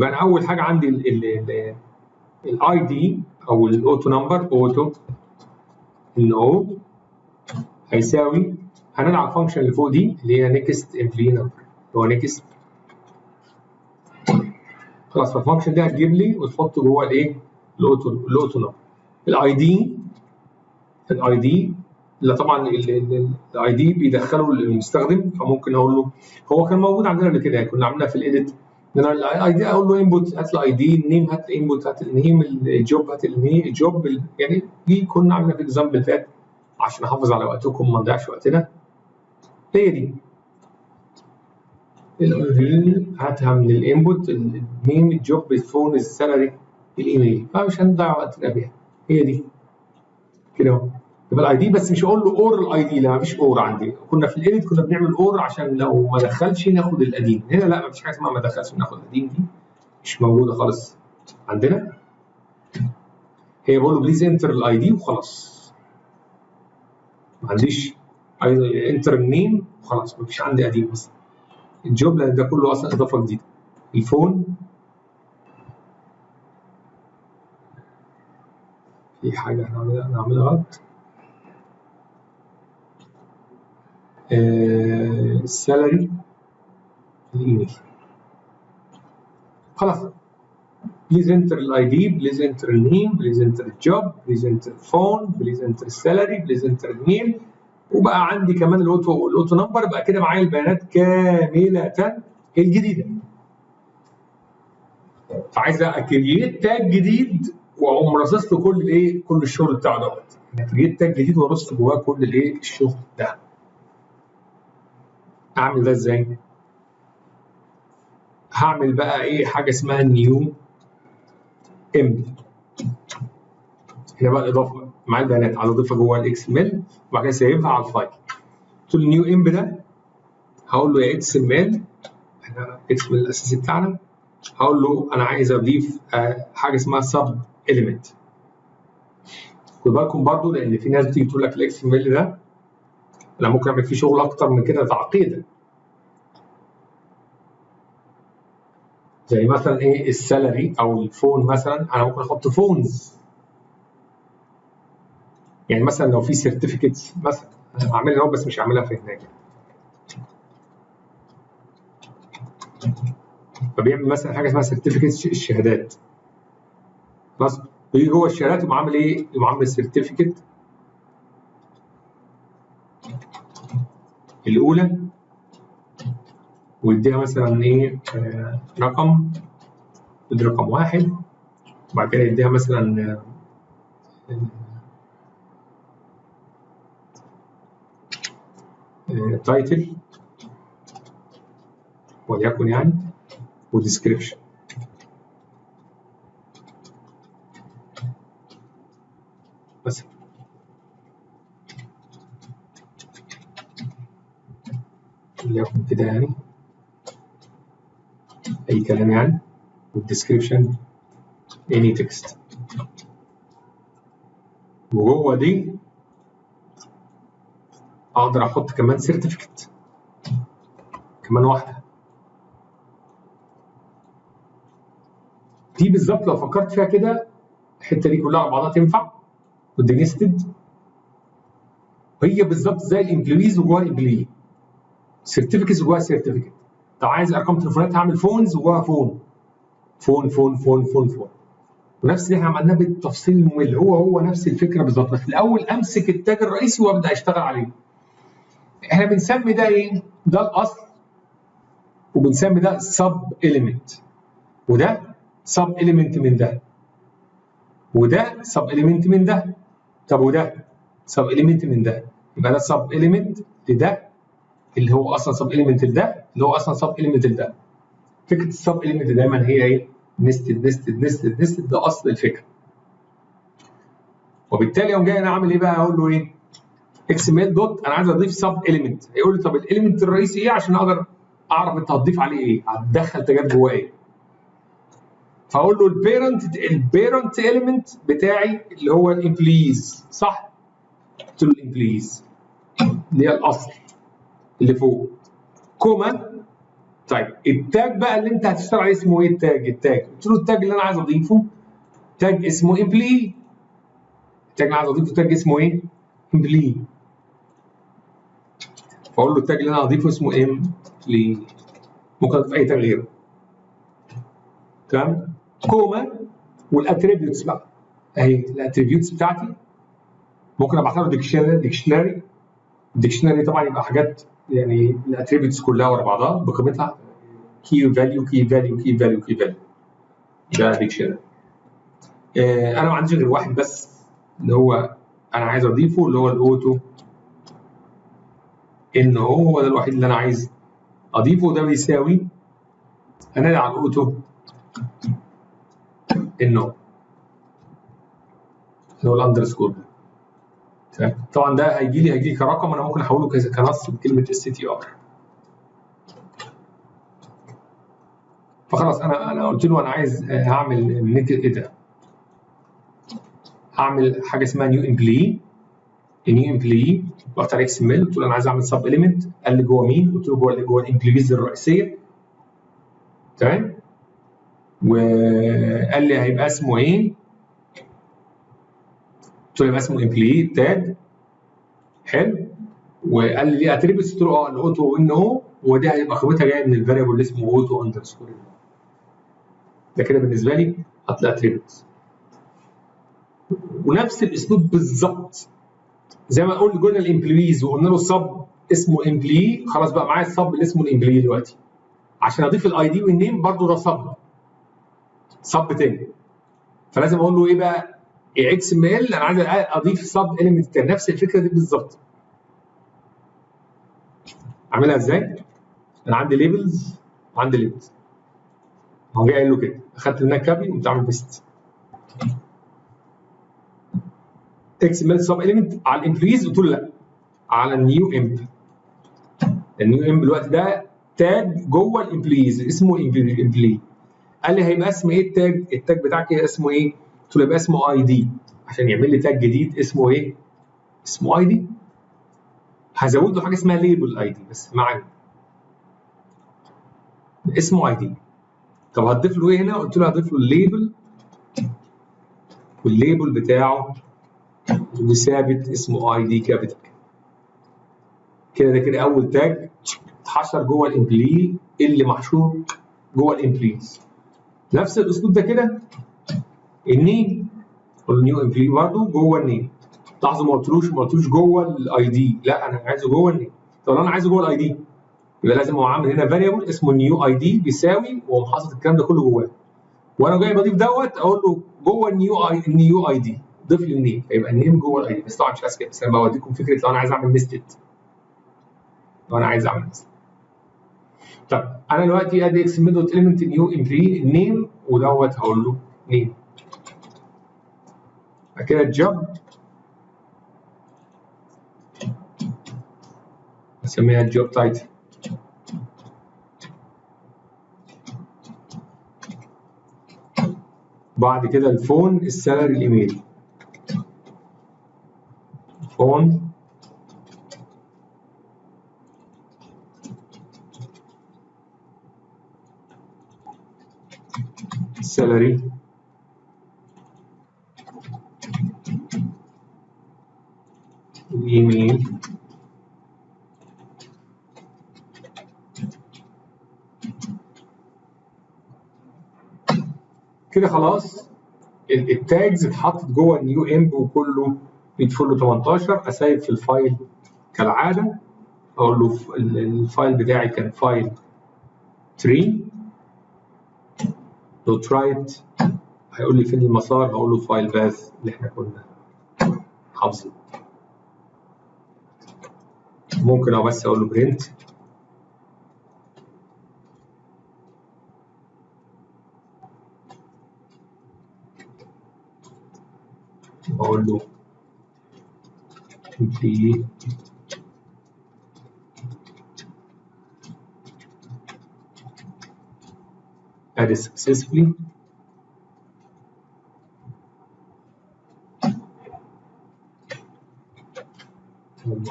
يبقى أنا أول حاجة عندي ال ID أو ال auto number auto no هيساوي هنلعب ال function اللي فوق دي اللي هي next employee number اللي هو next خلاص فال function دي هتجيب لي وتحط جوه الإيه؟ ال auto ال auto number ال ID ال ID لا طبعا ال ID بيدخله المستخدم فممكن أقول له هو كان موجود عندنا قبل كده كنا عاملينها في ال edit أنا ال ID أقول له input هات ال ID ال name هات ال input هات ال name ال job هات ال job يعني دي كنا عاملينها في ال example اللي فات عشان احافظ على وقتكم ما نضيعش وقتنا. هي دي. هاتها من الانبوت النيم الجوب الفون السالري الايميل فمش هنضيع وقتنا بيها. هي دي. كده أهو. يبقى ال ID بس مش هقول له or ال ID لا مفيش or عندي. كنا في ال edit كنا بنعمل or عشان لو ما دخلش ناخد القديم هنا لا مفيش حاجة اسمها ما دخلش ناخد القديم دي مش موجودة خالص عندنا. هي بقول له please enter ال ID وخلاص. ما عنديش enter ال name وخلاص مفيش عندي قديم بس. ال job لأن ده كله أصلا إضافة جديدة. ال phone. في حاجة هنعملها هنعملها غلط؟ ال salary الايميل خلاص. please enter ال ID please enter ال name please enter ال job please enter ال phone please enter ال salary please enter ال mail وبقى عندي كمان ال auto ال auto number بقى كده معايا البيانات كاملة الجديدة. فعايز أ create tag جديد وأقوم راصص له كل الإيه كل الشغل بتاعه دوت. create tag جديد وارص جواه كل الإيه الشغل ده. اعمل ده إزاي؟ هعمل بقى إيه؟ حاجة اسمها new emp هنا بقى الإضافة مع البيانات عايز اضيفها جوه ال XML وبعد كده سيبها على ال file. قلت له ال new emp ده هقول له يا XML إحنا XML الأساسي بتاعنا. هقول له أنا عايز أضيف حاجة اسمها sub element خد بالكم برضو لأن في ناس بتيجي تقول لك ال XML ده أنا ممكن اعمل فيه شغل أكتر من كده تعقيدا. زي مثلا إيه ال salary أو ال phone مثلا أنا ممكن أحط phones. يعني مثلا لو في certificates مثلا أنا هعملها أهو بس مش هعملها في هناك. فبيعمل مثلا حاجة اسمها certificates الشهادات. خلاص بيجي جوه الشهادات يقوم عامل إيه؟ يقوم عامل certificate الأولى ويديها مثلا إيه آه رقم يدي رقم واحد وبعد كده يديها مثلا title وليكن يعني و description مثلا وليكن كده يعني أي كلام يعني؟ وال description any text. وجوه دي أقدر أحط كمان certificate كمان واحدة. دي بالظبط لو فكرت فيها كده الحتة دي كلها على بعضها تنفع؟ ودي nested هي بالظبط زي ال employees وجواها ال employee certificates وجواها certificate طب عايز أرقام تليفونات هعمل phones وجواها phone. phone phone phone phone phone. ونفس اللي إحنا عملناه بالتفصيل الممل. هو هو نفس الفكرة بالظبط. بس الأول أمسك ال tag الرئيسي وأبدأ أشتغل عليه. إحنا بنسمي ده إيه؟ ده الأصل. وبنسمي ده sub element وده sub element من ده. وده sub element من ده. طب وده sub element من ده. يبقى ده sub element لده. اللي هو أصلا sub element لده اللي هو أصلا sub element لده فكرة ال sub element دايما هي إيه؟ nested nested nested nested ده أصل الفكرة وبالتالي يوم جاي أنا أعمل إيه بقى؟ أقول له إيه؟ XML دوت أنا عايز أضيف sub element هيقول لي طب ال element الرئيسي إيه عشان أقدر أعرف أنت هتضيف عليه إيه؟ هتدخل tag ات جواه إيه؟ فأقول له ال parent ال parent element بتاعي اللي هو ال employees صح؟ قلت له ال employees اللي هي الأصل اللي فوق. comma. طيب ال tag بقى اللي انت هتشتغل عليه اسمه إيه؟ ال tag ال tag. قلت له ال tag اللي أنا عايز اضيفه tag اسمه employee. ال tag اللي عايز اضيفه tag اسمه إيه؟ employee. فاقول له ال tag اللي أنا هضيفه اسمه employee. ممكن أضيف أي tag غيره. تمام؟ comma وال attributes بقى. أهي ال attributes بتاعتي. ممكن أبعتها له dictionary dictionary طبعا يبقى حاجات يعني ال attributes كلها ورا بعضها بقيمتها key value key value key value key value ده dictionary آه أنا ما عنديش غير واحد بس اللي هو أنا عايز أضيفه اللي هو الاوتو إن هو هو ده الوحيد اللي أنا عايز أضيفه ده بيساوي هنادي على الاوتو إنه اللي هو الاندرسكور طبعا ده هيجي لي هيجي لي كرقم أنا ممكن أحوله كنص بكلمة اس تي ار فخلاص أنا أنا قلت له أنا عايز هعمل نيك إيه ده هعمل حاجة اسمها new employee new employee رحت على XML قلت له أنا عايز أعمل sub element قال لي جوه مين؟ قلت له جوه اللي جوه ال employees الرئيسية. تمام؟ وقال لي هيبقى اسمه إيه؟ قلت له يبقى اسمه employee tag حلو. وقال لي ليه؟ attributes قلت له آه ال auto no ودي هيبقى قيمتها جاية من ال variable اللي اسمه auto underscore. ده كده بالنسبة لي هتلاقي attributes. ونفس الأسلوب بالظبط. زي ما قلنا قلنا ال employees وقلنا له ال sub اسمه employee خلاص بقى معايا ال sub اللي اسمه ال employee دلوقتي. عشان أضيف ال ID وال name برضه ده sub sub تاني. فلازم أقول له إيه بقى؟ XML أنا عايز أضيف sub element نفس الفكرة دي بالظبط. أعملها إزاي؟ أنا عندي labels وعندي labels هو جاي قايل له كده. أخدت منها copy وقمت عامل paste XML sub element على ال employees قلت له لأ. على ال new emp ال new emp الوقت ده tag جوه ال employees اسمه employee قال لي هيبقى اسم إيه ال tag ال tag بتاعك اسمه إيه؟ قلت له يبقى اسمه ID عشان يعمل لي tag جديد اسمه إيه؟ اسمه ID هزود له حاجة اسمها label ID بس معانا. اسمه ID طب هتضيف له إيه هنا؟ قلت له هضيف له ال label وال label بتاعه وثابت اسمه ID capital كده ده كده أول tag اتحشر جوه ال employee اللي محشور جوه ال employees نفس الأسلوب ده كده. ال name وال new employee برضه جوه ال name لاحظوا ما قلتلوش ما قلتلوش جوه ال ID لا أنا عايزه جوه ال name طب أنا عايزه جوه ال ID يبقى لازم هو عامل هنا variable اسمه ال new ID بيساوي واقوم حاطط الكلام ده كله جواه. وأنا جاي بضيف dot أقول له جوه ال new I ال new ID ضيف لي ال name فيبقى ال name جوه ال ID بس طبعا مش عايز كده بس أنا بوريكم فكرة لو أنا عايز أعمل nested لو أنا عايز أعمل nested طب أنا دلوقتي ادي X dot element new employee ال name و dot هقول له name بعد كده ال job أسميها ال job title بعد كده ال phone ال salary ال email. phone. salary كده خلاص. ال tags اتحطت جوه ال new emp وكله بيدخل له 18 أ save في ال file كالعادة. أقول له ال file بتاعي كان file tree dot write هيقول لي فين المسار؟ هقول له file path اللي إحنا كنا حافظينه ممكن أو بس أقول له print أقول له في added successfully.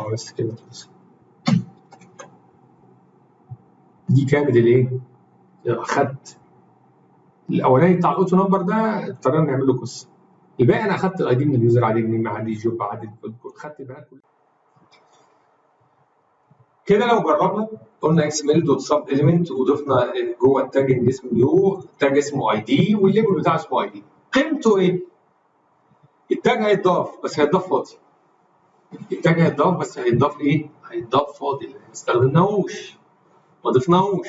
بس كده دي كانت الايه؟ أخدت. الأولاني بتاع ال auto number ده اضطرينا نعمل له قصة. الباقي أنا أخدت ال ID من ال user عادي من عادي job عادي خدت البيانات كلها كده لو جربنا قلنا XML dot sub element وضفنا جوه ال tag اسمه new tag اسمه ID وال label بتاعه اسمه ID. قيمته إيه؟ ال tag هيتضاف بس هيتضاف فاضي. ال tag هيتضاف بس هيتضاف إيه؟ هيتضاف فاضي ما استخدمناهوش ما ضفناهوش.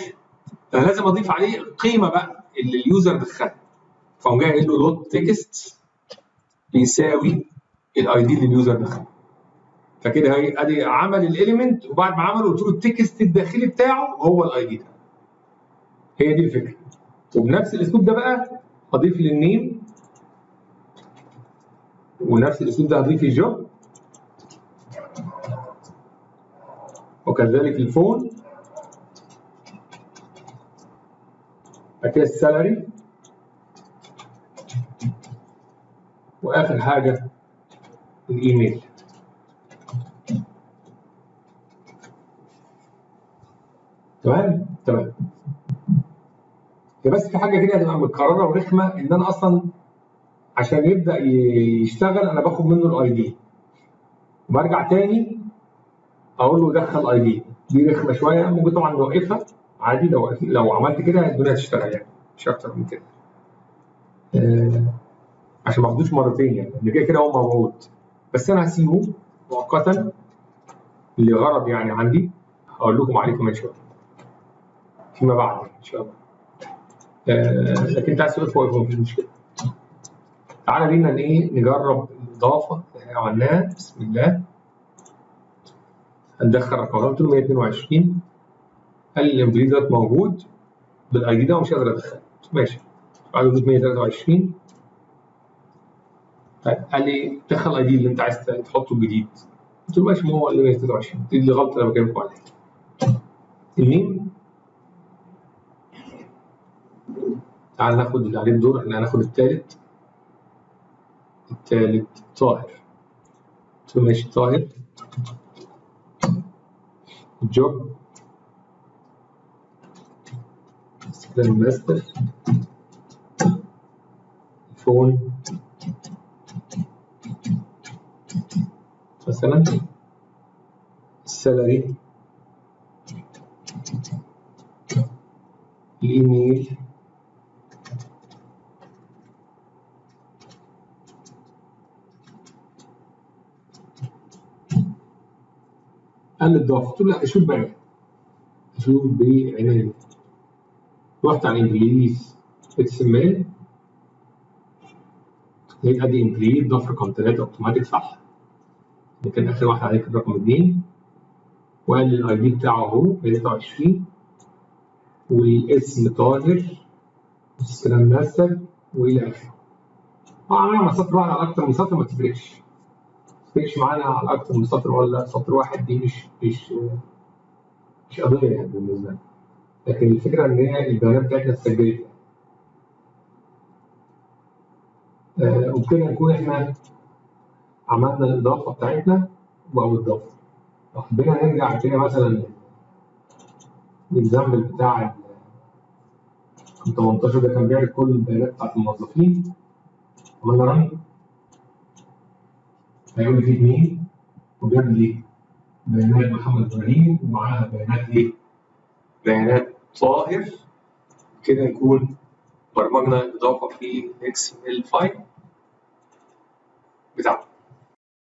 فانا لازم أضيف عليه القيمة بقى اللي ال user دخلها. فقوم جاي قايل له dot text بيساوي ال ID اللي ال user دخله فكده أدي عمل ال element وبعد ما عمله قلت له ال text الداخلي بتاعه هو ال ID ده. هي دي الفكرة. وبنفس الأسلوب ده بقى هضيف لل name ونفس الأسلوب ده هضيف ال job وكذلك ال phone. كده ال salary وآخر حاجة الإيميل. تمام؟ تمام. هي بس في حاجة كده هتبقى متكررة ورخمة إن أنا أصلا عشان يبدأ يشتغل أنا باخد منه الاي دي وبرجع تاني أقول له دخل اي دي دي رخمة شوية. ممكن طبعا نوقفها عادي. لو لو عملت كده الدنيا هتشتغل يعني. مش أكتر من كده. آه عشان ما اخدوش مرتين يعني. اللي كده كده هو موجود. بس أنا هسيبه مؤقتا لغرض يعني عندي. هقول لكم عليه كمان شوية. فيما بعد إن شاء الله. آه لكن انت عايز تقول فوق مفيش مشكله تعالى بينا إيه نجرب الإضافة اللي عملناها. بسم الله. هندخل رقم قلت له 122 قال لي الامبلي دوت موجود بالاي دي ده ومش قادر ادخله ماشي. بعد 123 طيب قال لي دخل الاي دي اللي أنت عايز تحطه الجديد قلت له ماشي ما هو اللي 123 دي اللي بكلمكم عليها الميم تعال ناخد اللي عليه الدور. إحنا هناخد الثالث الثالث طاهر. ماشي طاهر. جوب سكرين ماستر فون مثلا السالري الايميل قال لي قلت له لا أشوف بعيني أشوف بعيني رحت على ال employees XML لقيت ادي employee ضاف رقم 3 أوتوماتيك صح؟ اللي كان آخر واحد عليه كان رقم 2 وقال لي ال ID بتاعه اهو 23 والاسم طاهر. والسلام ماستر وإلى آخره. طبعا أنا سطر واحد على أكتر من سطر ما تفرقش. تفرقش معانا على أكتر من سطر ولا سطر واحد دي مش مش مش قضية يعني بالنسبة لي لكن الفكرة إن هي البيانات بتاعتنا اتسجلت. آه وبكده نكون إحنا عملنا الإضافة بتاعتنا أو الإضافة. لو حبينا نرجع كده مثلا الاكزامبل بتاع 18 ده كان بيعرض كل البيانات بتاعت الموظفين. عملنا run هيقول لي في اثنين وجاب لي بيانات محمد إبراهيم ومعاها بيانات إيه؟ بيانات طاهر كده يكون برمجنا إضافة في XML file بتاعنا